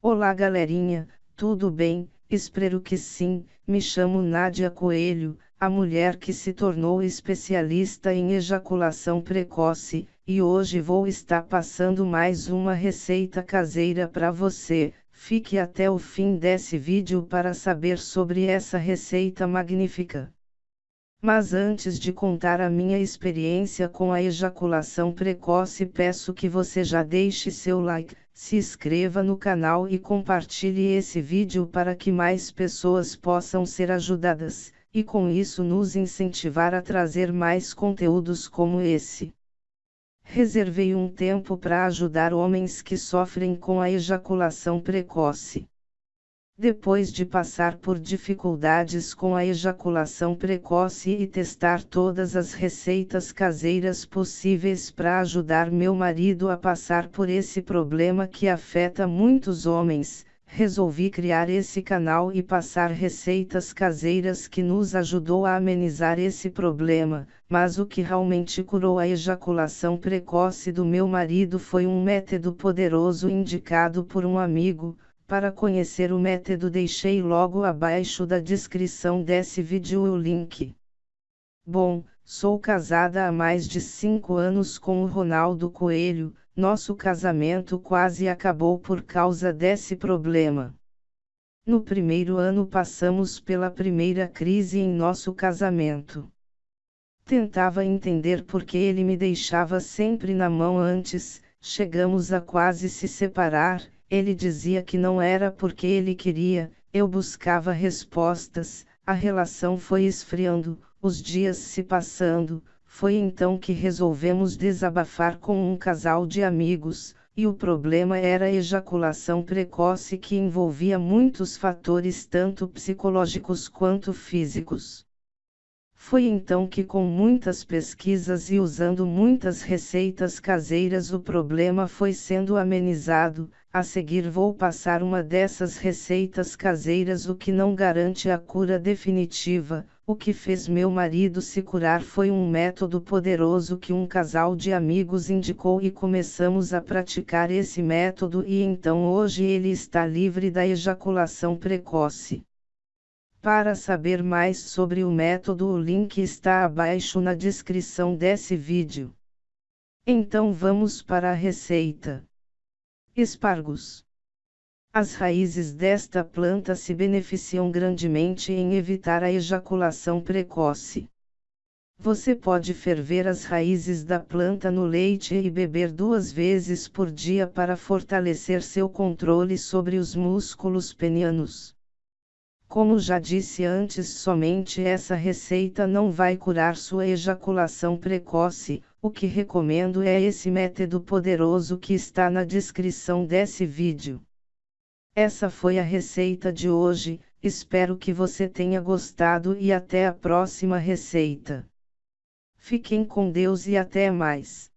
Olá galerinha, tudo bem? Espero que sim. Me chamo Nádia Coelho, a mulher que se tornou especialista em ejaculação precoce, e hoje vou estar passando mais uma receita caseira para você. Fique até o fim desse vídeo para saber sobre essa receita magnífica. Mas antes de contar a minha experiência com a ejaculação precoce, peço que você já deixe seu like, se inscreva no canal e compartilhe esse vídeo para que mais pessoas possam ser ajudadas, e com isso nos incentivar a trazer mais conteúdos como esse. Reservei um tempo para ajudar homens que sofrem com a ejaculação precoce. Depois de passar por dificuldades com a ejaculação precoce e testar todas as receitas caseiras possíveis para ajudar meu marido a passar por esse problema que afeta muitos homens, resolvi criar esse canal e passar receitas caseiras que nos ajudou a amenizar esse problema, mas o que realmente curou a ejaculação precoce do meu marido foi um método poderoso indicado por um amigo para conhecer o método deixei logo abaixo da descrição desse vídeo o link. Bom, sou casada há mais de 5 anos com o Ronaldo Coelho, nosso casamento quase acabou por causa desse problema. No primeiro ano passamos pela primeira crise em nosso casamento. Tentava entender por que ele me deixava sempre na mão antes, chegamos a quase se separar, ele dizia que não era porque ele queria, eu buscava respostas, a relação foi esfriando, os dias se passando, foi então que resolvemos desabafar com um casal de amigos, e o problema era a ejaculação precoce que envolvia muitos fatores tanto psicológicos quanto físicos. Foi então que, com muitas pesquisas e usando muitas receitas caseiras, o problema foi sendo amenizado. A seguir, vou passar uma dessas receitas caseiras, o que não garante a cura definitiva. O que fez meu marido se curar foi um método poderoso que um casal de amigos indicou e começamos a praticar esse método, e então hoje ele está livre da ejaculação precoce. Para saber mais sobre o método o link está abaixo na descrição desse vídeo. Então vamos para a receita. Espargos. As raízes desta planta se beneficiam grandemente em evitar a ejaculação precoce. Você pode ferver as raízes da planta no leite e beber duas vezes por dia para fortalecer seu controle sobre os músculos penianos. Como já disse antes, somente essa receita não vai curar sua ejaculação precoce, o que recomendo é esse método poderoso que está na descrição desse vídeo. Essa foi a receita de hoje, espero que você tenha gostado e até a próxima receita. Fiquem com Deus e até mais.